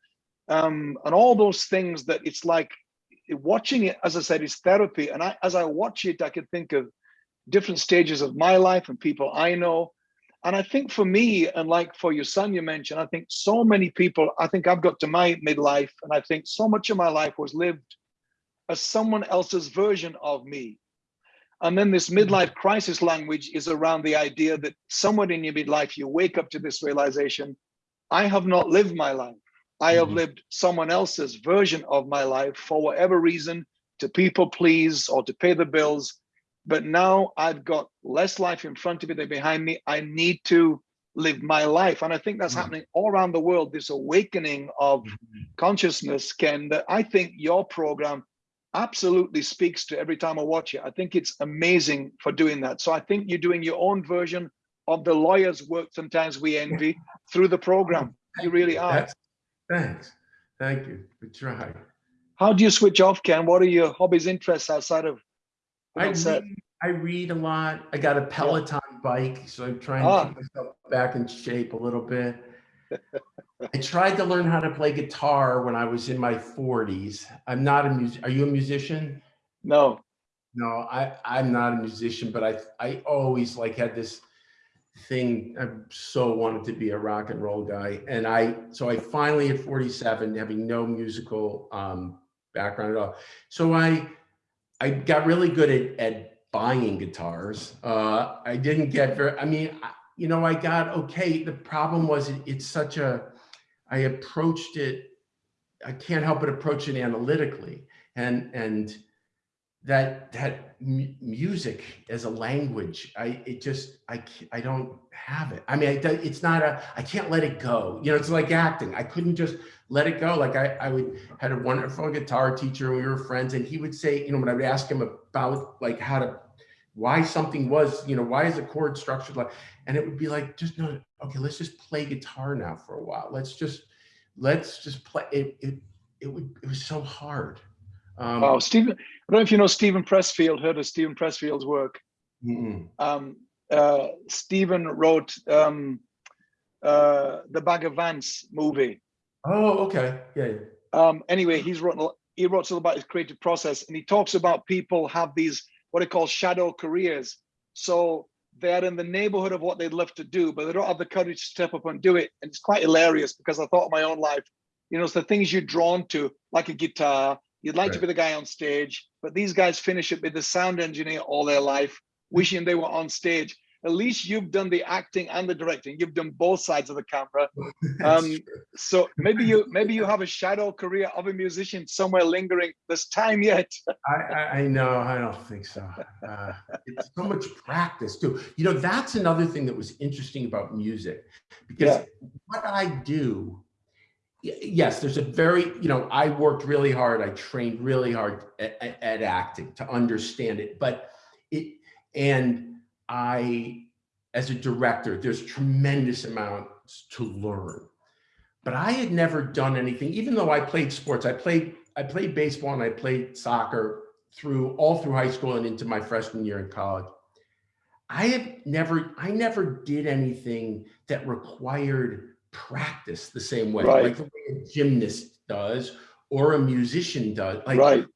[SPEAKER 2] um, and all those things that it's like watching it, as I said, is therapy. And I, as I watch it, I can think of different stages of my life and people I know. And I think for me, and like for your son you mentioned, I think so many people, I think I've got to my midlife and I think so much of my life was lived as someone else's version of me. And then this mm-hmm. midlife crisis language is around the idea that somewhere in your midlife, you wake up to this realization, I have not lived my life. I have mm -hmm. lived someone else's version of my life for whatever reason, to people please or to pay the bills. But now I've got less life in front of me than behind me. I need to live my life. And I think that's mm -hmm. happening all around the world, this awakening of mm -hmm. consciousness, Ken, that I think your program absolutely speaks to every time I watch it. I think it's amazing for doing that. So I think you're doing your own version of the lawyer's work sometimes we envy through the program. You really are.
[SPEAKER 3] That's, thanks. Thank you. We try.
[SPEAKER 2] How do you switch off, Ken? What are your hobbies, interests outside of
[SPEAKER 3] I read, I read a lot. I got a Peloton bike, so I'm trying ah. to keep myself back in shape a little bit. I tried to learn how to play guitar when I was in my 40s. I'm not a music. Are you a musician?
[SPEAKER 2] No.
[SPEAKER 3] No, I I'm not a musician, but I I always like had this thing. I so wanted to be a rock and roll guy, and I so I finally at 47, having no musical um, background at all. So I I got really good at at buying guitars. Uh, I didn't get very. I mean, you know, I got okay. The problem was it, it's such a, I approached it, I can't help but approach it analytically. And, and that, that music as a language, I, it just, I, I don't have it. I mean, I, it's not a, I can't let it go. You know, it's like acting. I couldn't just let it go. Like I, I would, had a wonderful guitar teacher and we were friends and he would say, you know, when I would ask him about like how to why something was, you know, why is a chord structured like, and it would be like, just no, okay, let's just play guitar now for a while. Let's just, let's just play. It, it, it would, it was so hard.
[SPEAKER 2] Um, wow, Steven, I don't know if you know Steven Pressfield, heard of Steven Pressfield's work. Mm -mm. Um, uh, Steven wrote um, uh, the Bagger Vance movie.
[SPEAKER 3] Oh, okay, yeah.
[SPEAKER 2] Um, anyway, he's written he wrote something about his creative process, and he talks about people have these what he calls shadow careers. So they're in the neighborhood of what they'd love to do, but they don't have the courage to step up and do it. And it's quite hilarious because I thought of my own life. You know, it's the things you're drawn to, like a guitar. You'd like right. to be the guy on stage, but these guys finish it with the sound engineer all their life, wishing they were on stage at least you've done the acting and the directing. You've done both sides of the camera. Um, so maybe you maybe you have a shadow career of a musician somewhere lingering. There's time yet.
[SPEAKER 3] I, I know. I don't think so. Uh, it's so much practice too. You know, that's another thing that was interesting about music, because yeah. what I do yes, there's a very, you know, I worked really hard. I trained really hard at, at, acting to understand it, but it, and I, as a director, there's tremendous amounts to learn. But I had never done anything, even though I played sports. I played, I played baseball and I played soccer through all through high school and into my freshman year in college. I have never, I never did anything that required practice the same way, right. like the way a gymnast does or a musician does. Like right.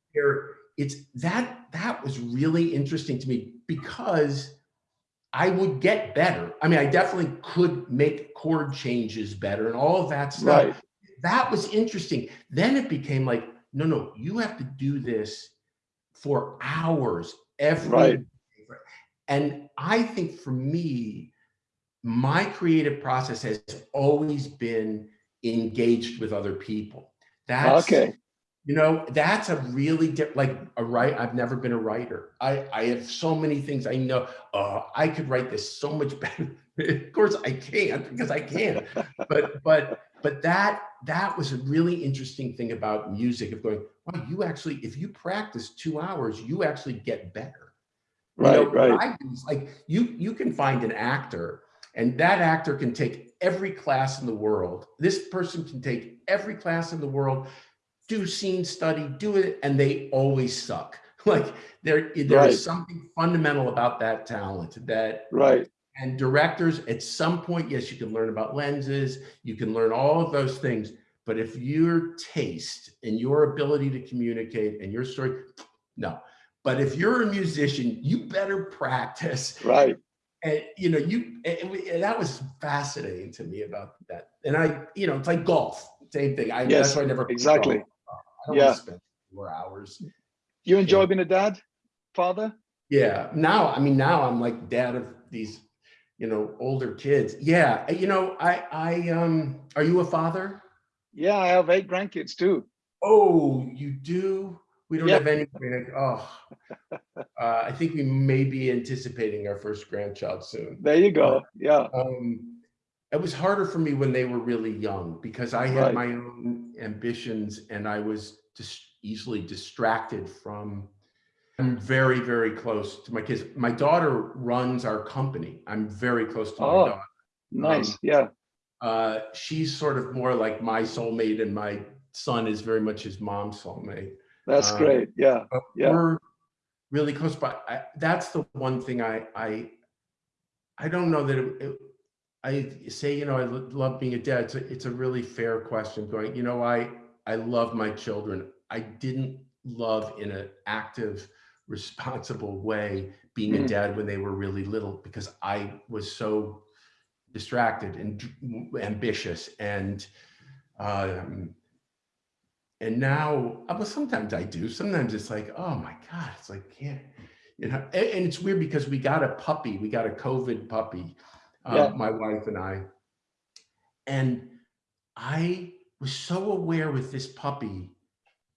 [SPEAKER 3] it's that that was really interesting to me because I would get better. I mean, I definitely could make chord changes better and all of that stuff. Right. That was interesting. Then it became like, no, no, you have to do this for hours every right. And I think for me, my creative process has always been engaged with other people. That's okay. you know that's a really like a right i've never been a writer. I i have so many things i know. Uh i could write this so much better. Of course i can't because i can't. But but but that that was a really interesting thing about music of going wow you actually if you practice two hours you actually get better.
[SPEAKER 2] Right you know, right.
[SPEAKER 3] Like you you can find an actor and that actor can take every class in the world this person can take every class in the world do scene study, do it, and they always suck. Like there, there right. is something fundamental about that talent that
[SPEAKER 2] right.
[SPEAKER 3] And directors, at some point, yes, you can learn about lenses, you can learn all of those things. But if your taste and your ability to communicate and your story, no. But if you're a musician, you better practice.
[SPEAKER 2] Right.
[SPEAKER 3] And you know, you and, and that was fascinating to me about that. And I, you know, it's like golf, same thing. I yes, that's why I never
[SPEAKER 2] exactly.
[SPEAKER 3] Don't yeah. spend four hours.
[SPEAKER 2] You enjoy being a dad, father?
[SPEAKER 3] Yeah. Now, I mean, now I'm like dad of these, you know, older kids. Yeah. You know, I, I, um, are you a father?
[SPEAKER 2] Yeah, I have eight grandkids too.
[SPEAKER 3] Oh, you do? We don't have any. Oh, uh, I think we may be anticipating our first grandchild soon.
[SPEAKER 2] There you go. Yeah.
[SPEAKER 3] Um, it was harder for me when they were really young because I had right. my own ambitions and I was just easily distracted from I'm very, very close to my kids. My daughter runs our company. I'm very close to oh, my daughter.
[SPEAKER 2] Nice. Um, yeah.
[SPEAKER 3] Uh, she's sort of more like my soulmate and my son is very much his mom's soulmate.
[SPEAKER 2] That's um, great. Yeah. Yeah.
[SPEAKER 3] We're really close, but I, that's the one thing I, I, I don't know that it, it I say, you know, I love being a dad. It's a, it's a really fair question going, you know, I, I love my children. I didn't love in an active, responsible way being a mm. dad when they were really little because I was so distracted and ambitious and um, and now well sometimes I do sometimes it's like oh my god it's like can't you know and, and it's weird because we got a puppy we got a COVID puppy um, yeah. my wife and I. And I was so aware with this puppy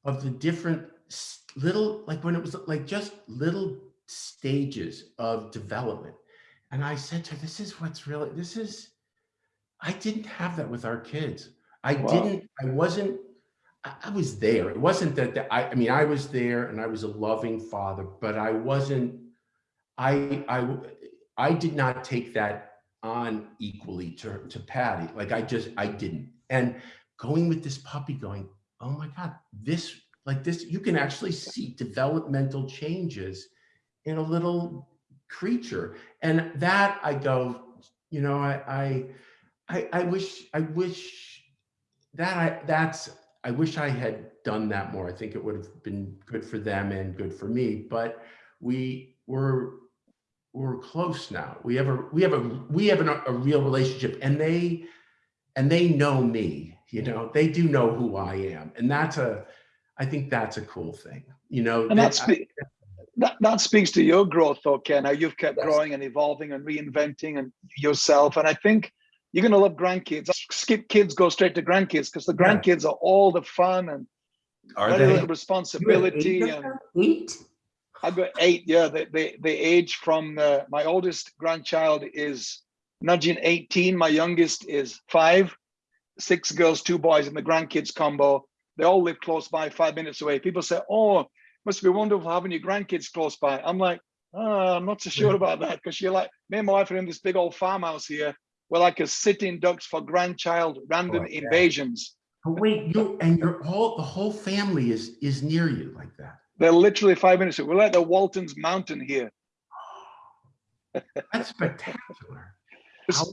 [SPEAKER 3] of the different little, like when it was like just little stages of development. And I said to her, this is what's really, this is, I didn't have that with our kids. I wow. didn't, I wasn't, I, was there. It wasn't that, the, I, I mean, I was there and I was a loving father, but I wasn't I, I, I did not take that on equally to, to Patty. Like I just, I didn't. And going with this puppy going, oh my God, this, like this, you can actually see developmental changes in a little creature. And that I go, you know, I, I, I, I wish, I wish that I, that's, I wish I had done that more. I think it would have been good for them and good for me, but we were, we're close now. We have a, we have a, we have a, a real relationship and they, and they know me, you know, they do know who I am. And that's a, I think that's a cool thing, you know.
[SPEAKER 2] And that's, that, that speaks to your growth though, Ken, how you've kept
[SPEAKER 3] Yes.
[SPEAKER 2] growing and evolving and reinventing and yourself. And I think you're going to love grandkids. Skip kids, go straight to grandkids because the
[SPEAKER 3] Yeah.
[SPEAKER 2] grandkids are all the fun and
[SPEAKER 3] Are
[SPEAKER 2] very
[SPEAKER 3] they?
[SPEAKER 2] little responsibility. And
[SPEAKER 3] Eight?
[SPEAKER 2] I've got eight. Yeah, they they, they age from uh, my oldest grandchild is nudging 18. My youngest is five. Six girls, two boys, and the grandkids combo. They all live close by, five minutes away. People say, "Oh, must be wonderful having your grandkids close by." I'm like, oh, I'm not so sure about that because you're like me and my wife are in this big old farmhouse here. We're like a sitting ducks for grandchild random
[SPEAKER 3] Oh, yeah.
[SPEAKER 2] invasions.
[SPEAKER 3] Oh, wait, you, and your whole, the whole family is, is near you like that.
[SPEAKER 2] They're literally five minutes away. We're like the Waltons Mountain here.
[SPEAKER 3] That's spectacular.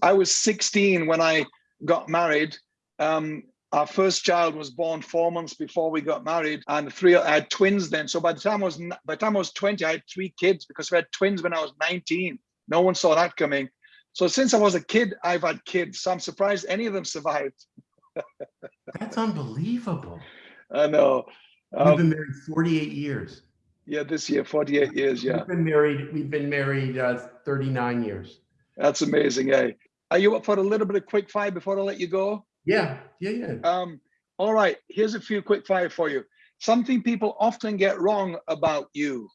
[SPEAKER 2] I was 16 when I got married. Um, our first child was born four months before we got married, and three. I had twins then. So by the time I was by the time I was 20, I had three kids because we had twins when I was 19. No one saw that coming. So since I was a kid, I've had kids. So I'm surprised any of them survived.
[SPEAKER 3] That's unbelievable.
[SPEAKER 2] I know.
[SPEAKER 3] We've
[SPEAKER 2] Um,
[SPEAKER 3] been married 48 years.
[SPEAKER 2] yeah, this year, 48 years. Yeah,
[SPEAKER 3] We've been married, we've been married uh, 39 years.
[SPEAKER 2] that's amazing. Eh? Are you up for a little bit of quick fire before I let you go?
[SPEAKER 3] Yeah, yeah, yeah.
[SPEAKER 2] Um, all right, here's a few quick fire for you. Something people often get wrong about you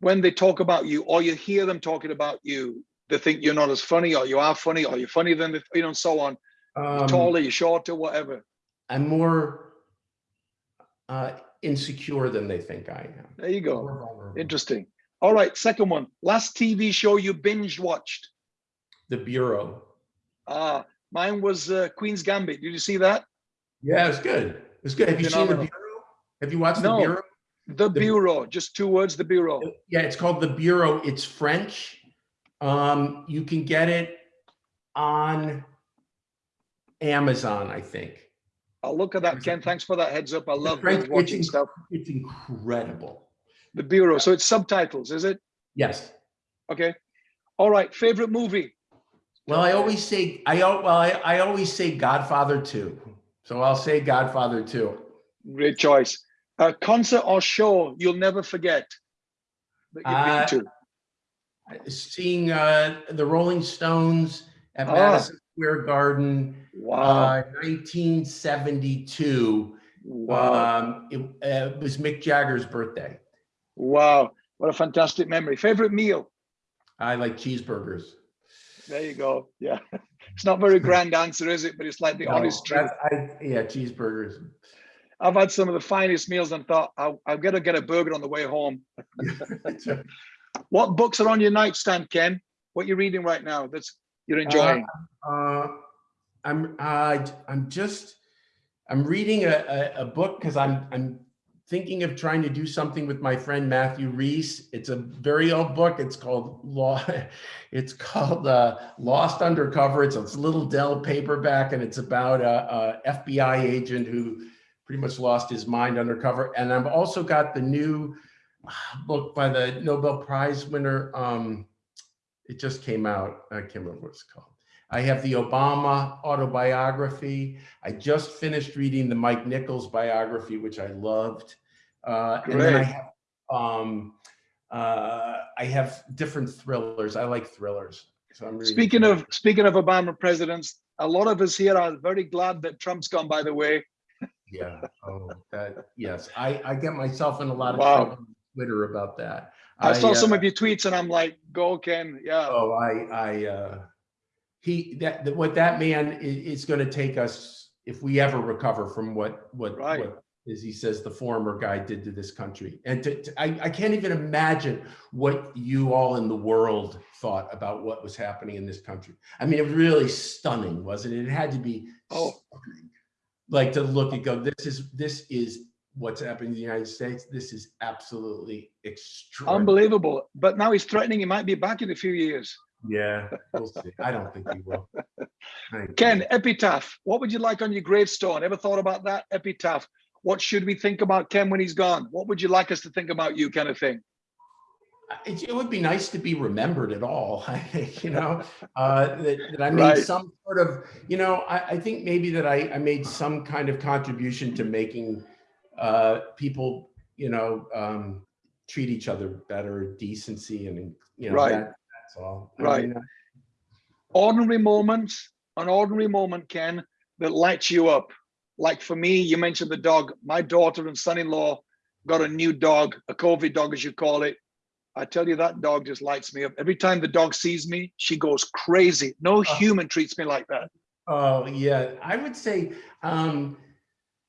[SPEAKER 2] when they talk about you, or you hear them talking about you. They think you're not as funny, or you are funny, or you're funnier than you know, and so on.
[SPEAKER 3] Um,
[SPEAKER 2] taller, you're shorter, whatever.
[SPEAKER 3] I'm more uh, insecure than they think I am.
[SPEAKER 2] There you go. Interesting. All right, second one. Last TV show you binge watched.
[SPEAKER 3] The Bureau.
[SPEAKER 2] Ah, mine was uh, Queen's Gambit. Did you see that?
[SPEAKER 3] Yeah, it's good. It's good. Have you seen The Bureau? Have you watched
[SPEAKER 2] No.
[SPEAKER 3] The Bureau?
[SPEAKER 2] The Bureau. Just two words. The Bureau.
[SPEAKER 3] Yeah, it's called The Bureau. It's French. Um, you can get it on Amazon, I think.
[SPEAKER 2] I'll look at that, Ken. Thanks for that heads up. I love
[SPEAKER 3] French-
[SPEAKER 2] watching
[SPEAKER 3] it's-
[SPEAKER 2] stuff.
[SPEAKER 3] It's incredible.
[SPEAKER 2] The Bureau. So it's subtitles, is it?
[SPEAKER 3] Yes.
[SPEAKER 2] Okay. All right. Favorite movie?
[SPEAKER 3] Well, I always say, I, well, I, I always say Godfather 2. So I'll say Godfather 2.
[SPEAKER 2] Great choice. A concert or show you'll never forget that you've
[SPEAKER 3] Uh,
[SPEAKER 2] been to.
[SPEAKER 3] Seeing uh, the Rolling Stones at
[SPEAKER 2] Ah.
[SPEAKER 3] Madison Square Garden,
[SPEAKER 2] Wow.
[SPEAKER 3] uh, 1972.
[SPEAKER 2] wow.
[SPEAKER 3] Um, it, uh, it was Mick Jagger's birthday.
[SPEAKER 2] wow. What a fantastic memory. Favorite meal?
[SPEAKER 3] I like cheeseburgers.
[SPEAKER 2] There you go. Yeah. It's not very grand answer, is it? But it's like the
[SPEAKER 3] No,
[SPEAKER 2] honest truth.
[SPEAKER 3] I, yeah, cheeseburgers.
[SPEAKER 2] I've had some of the finest meals and thought I'll, I've got to get a burger on the way home. What books are on your nightstand, Ken? What you're reading right now that's you're enjoying?
[SPEAKER 3] Uh, I'm uh, I'm just I'm reading a, a, a book because I'm I'm thinking of trying to do something with my friend Matthew Rhys. It's a very old book. It's called Law. It's called uh, Lost Undercover. It's a little Dell paperback, and it's about a, a FBI agent who pretty much lost his mind undercover. And I've also got the new uh, book by the Nobel Prize winner. Um, it just came out. I can't remember what it's called. I have the Obama autobiography. I just finished reading the Mike Nichols biography, which I loved. Uh, and then I have, um, uh, I have different thrillers. I like thrillers. So
[SPEAKER 2] Speaking
[SPEAKER 3] thrillers.
[SPEAKER 2] of speaking of Obama presidents, a lot of us here are very glad that Trump's gone. By the way,
[SPEAKER 3] yeah, oh, that yes, I I get myself in a lot of
[SPEAKER 2] Wow.
[SPEAKER 3] trouble Twitter about that.
[SPEAKER 2] I, saw
[SPEAKER 3] uh,
[SPEAKER 2] some of your tweets and I'm like, go Ken. Yeah.
[SPEAKER 3] Oh, I, I, uh, he, that, that- what that man is, is gonna take us, if we ever recover from what, what,
[SPEAKER 2] Right.
[SPEAKER 3] what as he says, the former guy did to this country. And to, to, I, I can't even imagine what you all in the world thought about what was happening in this country. I mean, it was really stunning, wasn't it? It had to be
[SPEAKER 2] Oh.
[SPEAKER 3] stunning. Like to look and go, this is, this is what's happening in the United States. This is absolutely extraordinary.
[SPEAKER 2] Unbelievable. But now he's threatening he might be back in a few years.
[SPEAKER 3] Yeah, we'll see. I don't think he will. Thank you.
[SPEAKER 2] Ken, epitaph. What would you like on your gravestone? Ever thought about that? Epitaph. What should we think about Ken when he's gone? What would you like us to think about you, kind of thing?
[SPEAKER 3] It, it would be nice to be remembered at all, I think, you know, uh, that, that I made
[SPEAKER 2] Right.
[SPEAKER 3] some sort of, you know, I, I think maybe that I, I made some kind of contribution to making uh, people, you know, um, treat each other better, decency and, you know,
[SPEAKER 2] Right.
[SPEAKER 3] that, that's all. I
[SPEAKER 2] Right.
[SPEAKER 3] mean, uh,
[SPEAKER 2] Ordinary moments, an ordinary moment, Ken, that lights you up. Like for me, you mentioned the dog. My daughter and son-in-law got a new dog, a COVID dog, as you call it. I tell you, that dog just lights me up. Every time the dog sees me, she goes crazy. No human treats me like that.
[SPEAKER 3] Oh yeah, I would say, um,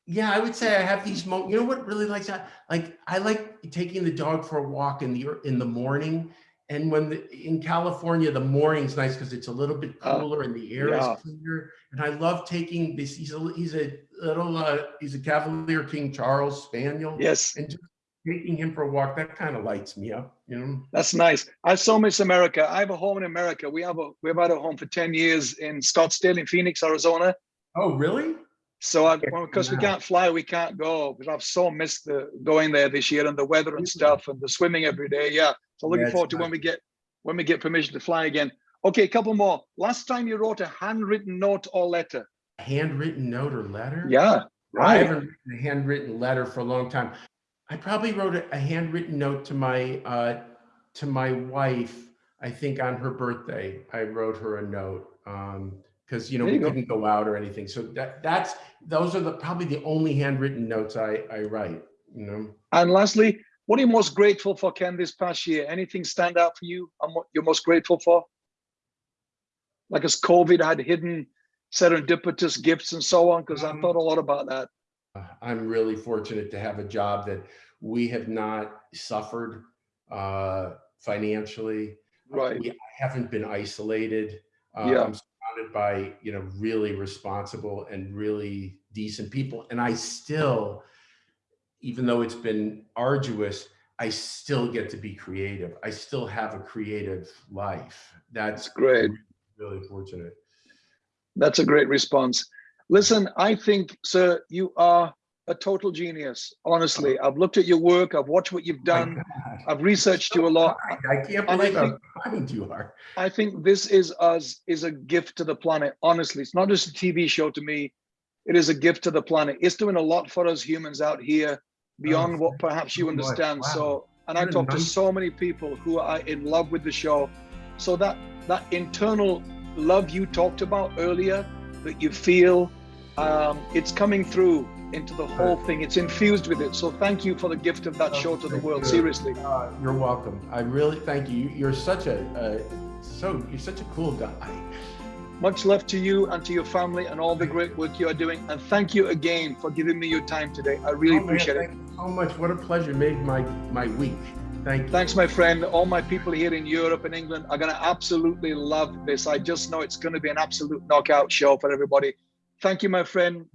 [SPEAKER 3] yeah, I would say I have these moments. You know what really likes that? Like I like taking the dog for a walk in the in the morning, and when the, in California the morning's nice because it's a little bit
[SPEAKER 2] Uh,
[SPEAKER 3] cooler and the air
[SPEAKER 2] yeah.
[SPEAKER 3] is cleaner. And I love taking this. He's a he's a little uh, he's a Cavalier King Charles Spaniel,
[SPEAKER 2] Yes,
[SPEAKER 3] and just taking him for a walk that kind of lights me up. You know.
[SPEAKER 2] that's nice. I so miss America. I have a home in America. We have a we've had a home for 10 years in Scottsdale in Phoenix, Arizona.
[SPEAKER 3] Oh really?
[SPEAKER 2] So I, because we can't fly, we can't go. But I've so missed the going there this year and the weather and stuff and the swimming every day. Yeah. So looking
[SPEAKER 3] Yeah,
[SPEAKER 2] forward to when we get when we get permission to fly again. Okay, a couple more. Last time you wrote a handwritten note or letter.
[SPEAKER 3] Handwritten note or letter?
[SPEAKER 2] Yeah. Right.
[SPEAKER 3] I haven't written a handwritten letter for a long time. I probably wrote a, a handwritten note to my uh, to my wife. I think on her birthday, I wrote her a note because you know
[SPEAKER 2] There
[SPEAKER 3] we
[SPEAKER 2] you
[SPEAKER 3] couldn't go out or anything. So that that's those are the probably the only handwritten notes I I write. You know.
[SPEAKER 2] And lastly, what are you most grateful for, Ken, this past year? Anything stand out for you and what you're most grateful for? Like as COVID had hidden serendipitous gifts and so on, because I
[SPEAKER 3] Um,
[SPEAKER 2] thought a lot about that.
[SPEAKER 3] Uh, I'm really fortunate to have a job that we have not suffered uh, financially.
[SPEAKER 2] Right.
[SPEAKER 3] We haven't been isolated. Uh,
[SPEAKER 2] Yeah.
[SPEAKER 3] Surrounded by, you know, really responsible and really decent people. And I still, even though it's been arduous, I still get to be creative. I still have a creative life. That's
[SPEAKER 2] That's great.
[SPEAKER 3] really fortunate.
[SPEAKER 2] That's a great response. Listen, I think, sir, you are a total genius. Honestly, I've looked at your work. I've watched what you've done. I've researched you a lot.
[SPEAKER 3] I can't
[SPEAKER 2] And I
[SPEAKER 3] believe how
[SPEAKER 2] think-
[SPEAKER 3] kind you are.
[SPEAKER 2] I think this is us is a gift to the planet. Honestly, it's not just a TV show to me. It is a gift to the planet. It's doing a lot for us humans out here beyond
[SPEAKER 3] Oh,
[SPEAKER 2] what perhaps you understand.
[SPEAKER 3] Wow.
[SPEAKER 2] So, and I talk to so many people who are in love with the show. So that that internal love you talked about earlier, that you feel, um, it's coming through into the whole thing. It's infused with it. So thank you for the gift of that
[SPEAKER 3] Oh,
[SPEAKER 2] show to the world.
[SPEAKER 3] you.
[SPEAKER 2] Seriously.
[SPEAKER 3] Uh, you're welcome. I really thank you. You- You're such a, uh, so you're such a cool guy.
[SPEAKER 2] Much love to you and to your family and all the great work you are doing. And thank you again for giving me your time today. I really
[SPEAKER 3] Oh, man,
[SPEAKER 2] appreciate it.
[SPEAKER 3] thank you so much. What a pleasure. Made my my week. Thank you.
[SPEAKER 2] Thanks, my friend. All my people here in Europe and England are going to absolutely love this. I just know it's going to be an absolute knockout show for everybody. Thank you, my friend.